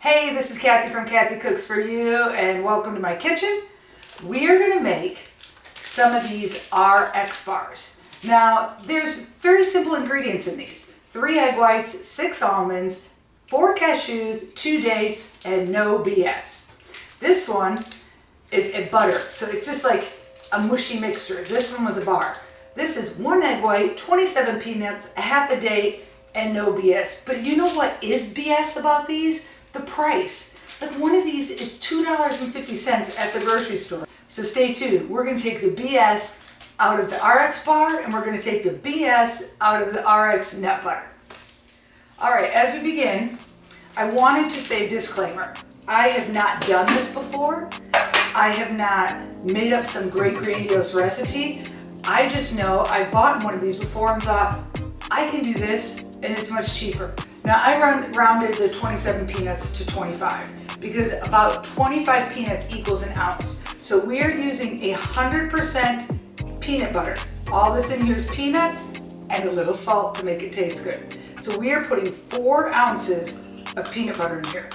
Hey, this is Kathy from Kathy Cooks For You and welcome to my kitchen. We are going to make some of these RX bars. Now, there's very simple ingredients in these. Three egg whites, six almonds, four cashews, two dates, and no BS. This one is a butter, so it's just like a mushy mixture. This one was a bar. This is one egg white, 27 peanuts, a half a date, and no BS. But you know what is BS about these? The price. Like one of these is $2.50 at the grocery store. So stay tuned. We're going to take the BS out of the RX bar and we're going to take the BS out of the RX nut butter. All right, as we begin, I wanted to say disclaimer. I have not done this before. I have not made up some great grandiose recipe. I just know I bought one of these before and thought, I can do this and it's much cheaper. Now I rounded the 27 peanuts to 25 because about 25 peanuts equals an ounce. So we are using a 100% peanut butter. All that's in here is peanuts and a little salt to make it taste good. So we are putting four ounces of peanut butter in here.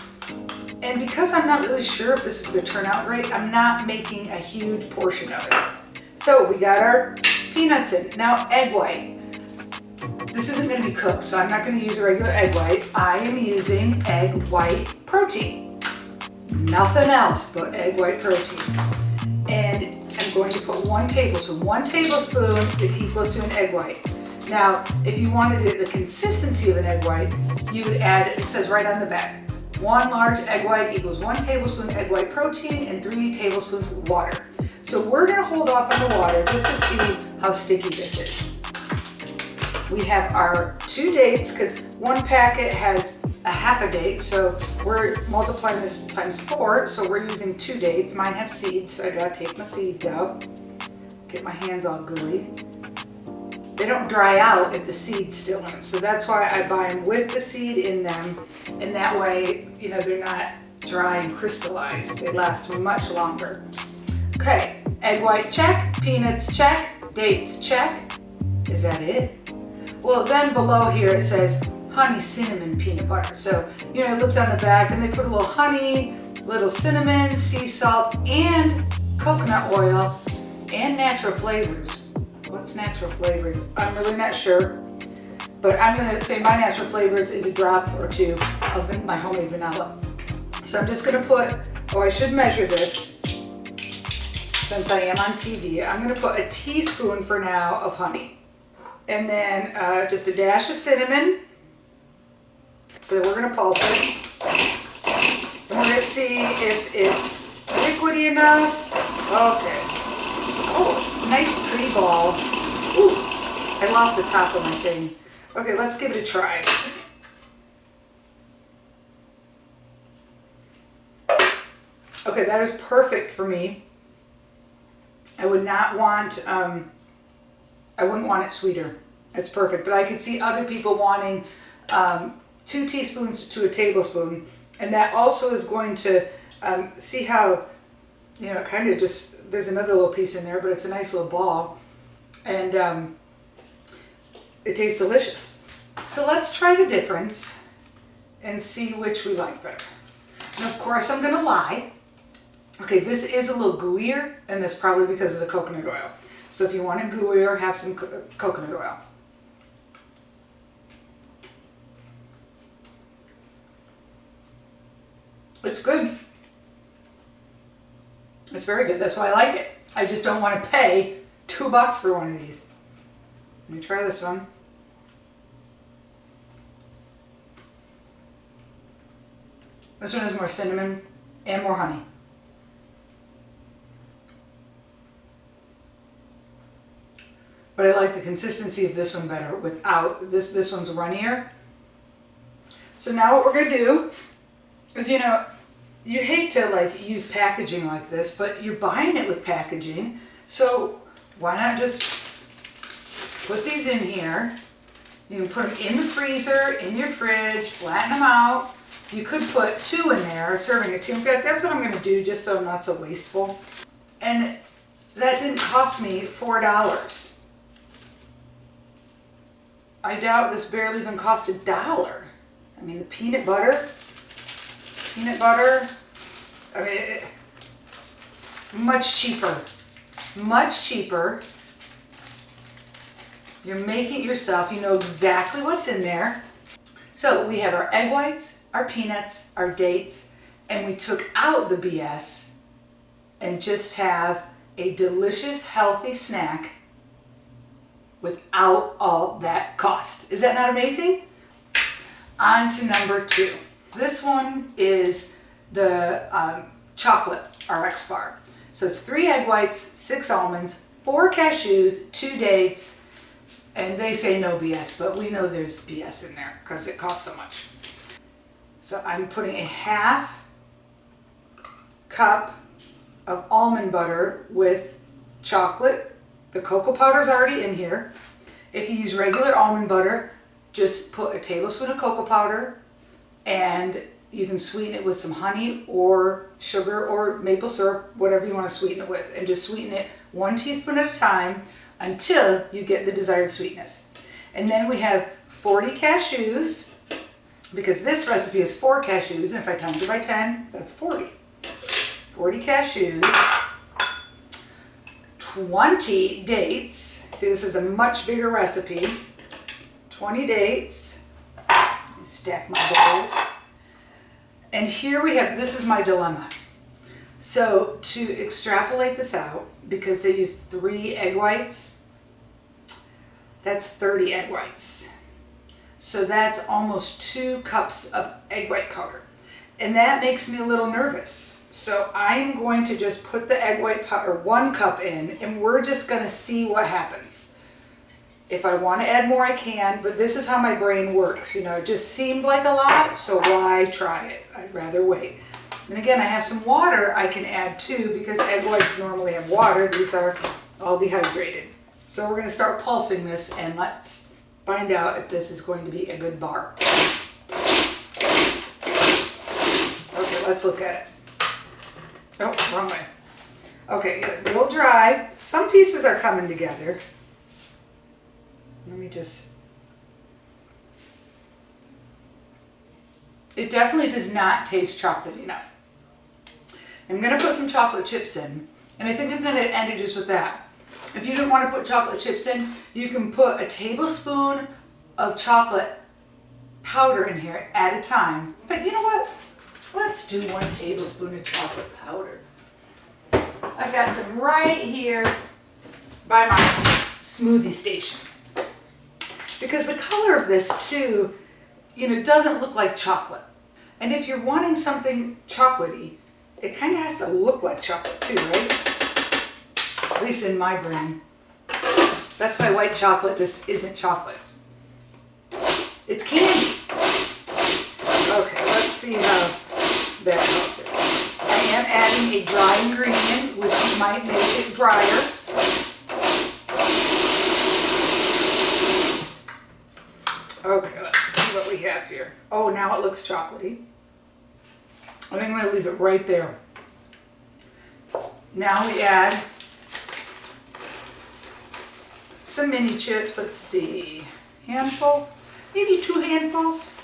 And because I'm not really sure if this is gonna turn out right, I'm not making a huge portion of it. So we got our peanuts in. Now egg white. This isn't gonna be cooked, so I'm not gonna use a regular egg white. I am using egg white protein. Nothing else but egg white protein. And I'm going to put one tablespoon. One tablespoon is equal to an egg white. Now, if you wanted it, the consistency of an egg white, you would add, it says right on the back, one large egg white equals one tablespoon egg white protein and three tablespoons water. So we're gonna hold off on the water just to see how sticky this is. We have our two dates because one packet has a half a date. So we're multiplying this times four. So we're using two dates. Mine have seeds. So I gotta take my seeds out. Get my hands all gooey. They don't dry out if the seed's still in. So that's why I buy them with the seed in them. And that way, you know, they're not dry and crystallized. They last much longer. Okay, egg white check, peanuts check, dates check. Is that it? Well, then below here it says honey cinnamon peanut butter. So, you know, I looked on the back and they put a little honey, little cinnamon, sea salt, and coconut oil, and natural flavors. What's natural flavors? I'm really not sure. But I'm gonna say my natural flavors is a drop or two of my homemade vanilla. So I'm just gonna put, oh I should measure this since I am on TV. I'm gonna put a teaspoon for now of honey and then uh, just a dash of cinnamon. So we're going to pulse it. And we're going to see if it's liquidy enough. Okay. Oh, it's a nice pretty ball. Ooh, I lost the top of my thing. Okay, let's give it a try. Okay, that is perfect for me. I would not want um, I wouldn't want it sweeter. It's perfect. But I could see other people wanting um, two teaspoons to a tablespoon. And that also is going to um, see how, you know, kind of just, there's another little piece in there, but it's a nice little ball. And um, it tastes delicious. So let's try the difference and see which we like better. And of course I'm going to lie. Okay, this is a little gooier, and that's probably because of the coconut oil. So if you want it gooier, have some co coconut oil. It's good. It's very good. That's why I like it. I just don't want to pay two bucks for one of these. Let me try this one. This one has more cinnamon and more honey. But I like the consistency of this one better without, this, this one's runnier. So now what we're going to do is, you know, you hate to like use packaging like this, but you're buying it with packaging. So why not just put these in here. You can put them in the freezer, in your fridge, flatten them out. You could put two in there, serving a two. In fact, that's what I'm going to do just so I'm not so wasteful. And that didn't cost me $4. I doubt this barely even cost a dollar. I mean, the peanut butter, peanut butter. I mean, it, much cheaper, much cheaper. You're making it yourself. You know exactly what's in there. So we have our egg whites, our peanuts, our dates, and we took out the BS and just have a delicious, healthy snack without all that cost. Is that not amazing? On to number two. This one is the um, chocolate RX bar. So it's three egg whites, six almonds, four cashews, two dates, and they say no BS, but we know there's BS in there because it costs so much. So I'm putting a half cup of almond butter with chocolate. The cocoa powder is already in here. If you use regular almond butter, just put a tablespoon of cocoa powder and you can sweeten it with some honey or sugar or maple syrup, whatever you want to sweeten it with. And just sweeten it one teaspoon at a time until you get the desired sweetness. And then we have 40 cashews, because this recipe is four cashews, and if I times it by 10, that's 40. 40 cashews, 20 dates. See, this is a much bigger recipe. 20 dates. Stack my bowls. And here we have, this is my dilemma. So to extrapolate this out, because they use three egg whites, that's 30 egg whites. So that's almost two cups of egg white powder. And that makes me a little nervous. So I'm going to just put the egg white powder, one cup in, and we're just gonna see what happens. If I want to add more, I can, but this is how my brain works. You know, it just seemed like a lot, so why try it? I'd rather wait. And again, I have some water I can add too because egg whites normally have water. These are all dehydrated. So we're going to start pulsing this and let's find out if this is going to be a good bar. Okay, let's look at it. Oh, wrong way. Okay, a little dry. Some pieces are coming together. Let me just... It definitely does not taste chocolate enough. I'm going to put some chocolate chips in, and I think I'm going to end it just with that. If you don't want to put chocolate chips in, you can put a tablespoon of chocolate powder in here at a time. But you know what? Let's do one tablespoon of chocolate powder. I've got some right here by my smoothie station because the color of this too, you know, doesn't look like chocolate. And if you're wanting something chocolatey, it kind of has to look like chocolate too, right? At least in my brain. That's why white chocolate just isn't chocolate. It's candy. Okay, let's see how that helps. I am adding a dry ingredient, which might make it drier. Okay, let's see what we have here. Oh, now it looks chocolatey. I think I'm going to leave it right there. Now we add some mini chips. Let's see, handful, maybe two handfuls.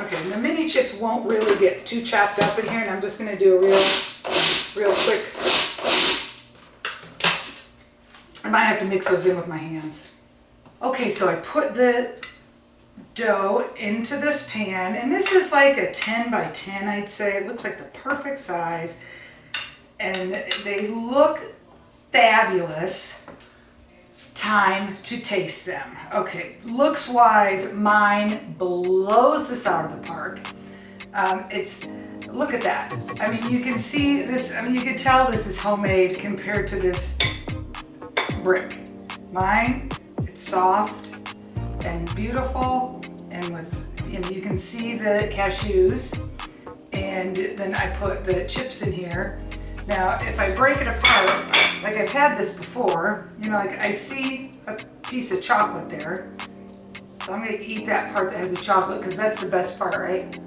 Okay, the mini chips won't really get too chopped up in here, and I'm just going to do a real, real quick I might have to mix those in with my hands. Okay, so I put the dough into this pan, and this is like a 10 by 10, I'd say. It looks like the perfect size, and they look fabulous. Time to taste them. Okay, looks wise, mine blows this out of the park. Um, it's, look at that. I mean, you can see this, I mean, you can tell this is homemade compared to this brick. Mine, it's soft and beautiful and with, and you can see the cashews and then I put the chips in here. Now, if I break it apart, like I've had this before, you know, like I see a piece of chocolate there. So I'm gonna eat that part that has the chocolate because that's the best part, right?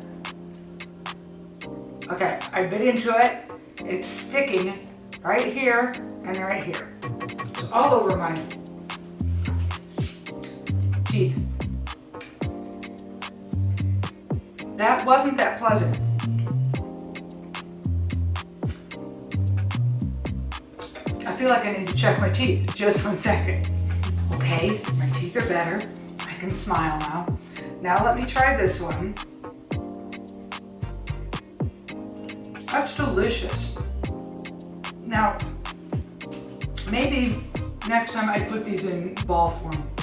Okay, I bit into it. It's sticking right here and right here It's all over my teeth. that wasn't that pleasant. I feel like I need to check my teeth. Just one second. Okay, my teeth are better. I can smile now. Now let me try this one. That's delicious. Now, maybe next time I put these in ball form.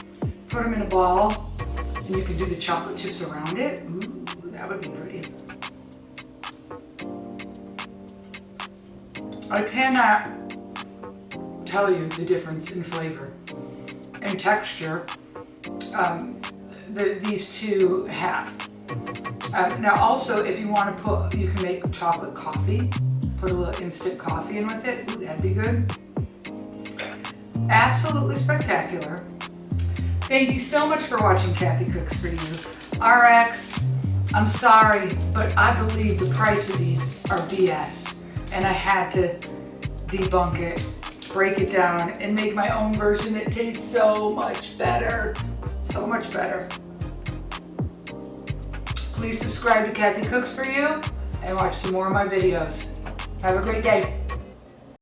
Put them in a ball and you can do the chocolate chips around it. Ooh, that would be pretty. I cannot tell you the difference in flavor and texture um, the, these two have. Um, now also, if you want to put, you can make chocolate coffee. Put a little instant coffee in with it. Ooh, that'd be good. Absolutely spectacular. Thank you so much for watching Kathy Cooks For You. RX, I'm sorry, but I believe the price of these are BS. And I had to debunk it, break it down, and make my own version that tastes so much better. So much better. Please subscribe to Kathy Cooks For You and watch some more of my videos. Have a great day.